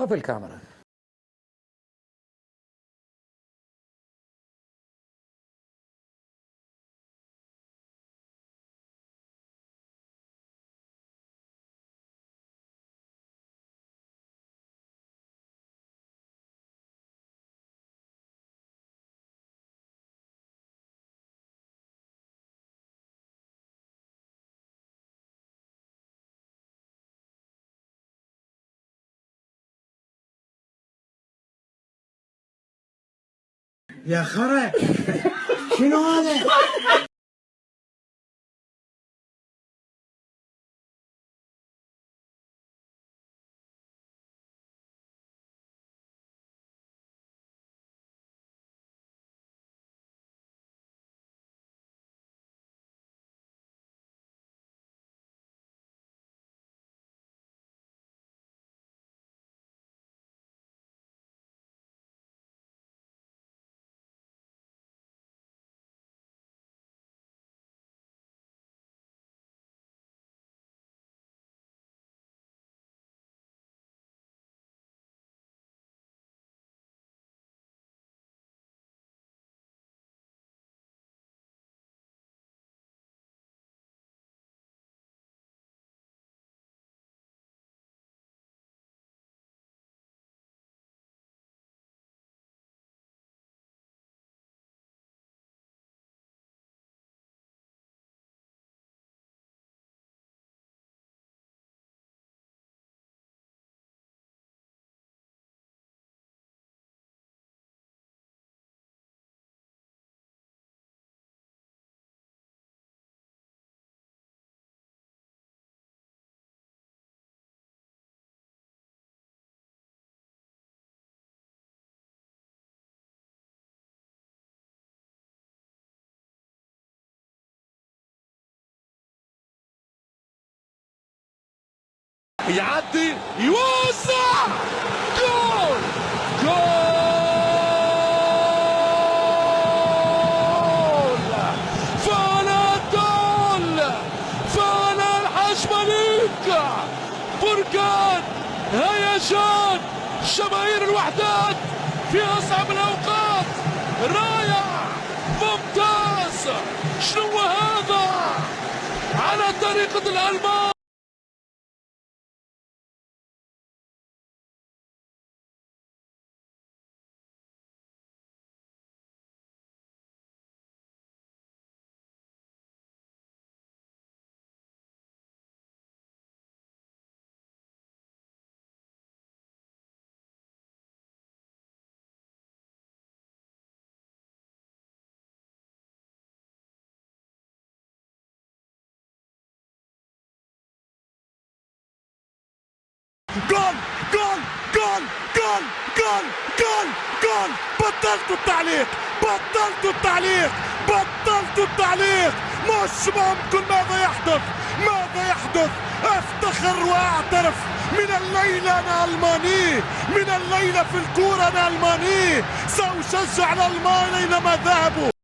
طفي الكاميرا. يا خرا شنو هذا؟ يعدي يوزع! جول! جول! فاناتول فانا الحشمليك بركان هيجان! شماهير الوحدات في أصعب الأوقات! رائع ممتاز! شنو هذا؟ على طريقة الألمان! جول جول جول جول جول جول جول بطلت التعليق بطلت التعليق بطلت التعليق. مش ممكن ماذا يحدث؟ ماذا يحدث؟ أفتخر وأعترف. من الليلة أنا ألماني من الليلة في الكورة أنا ألماني. سأشجع الألمان أينما ذهبوا.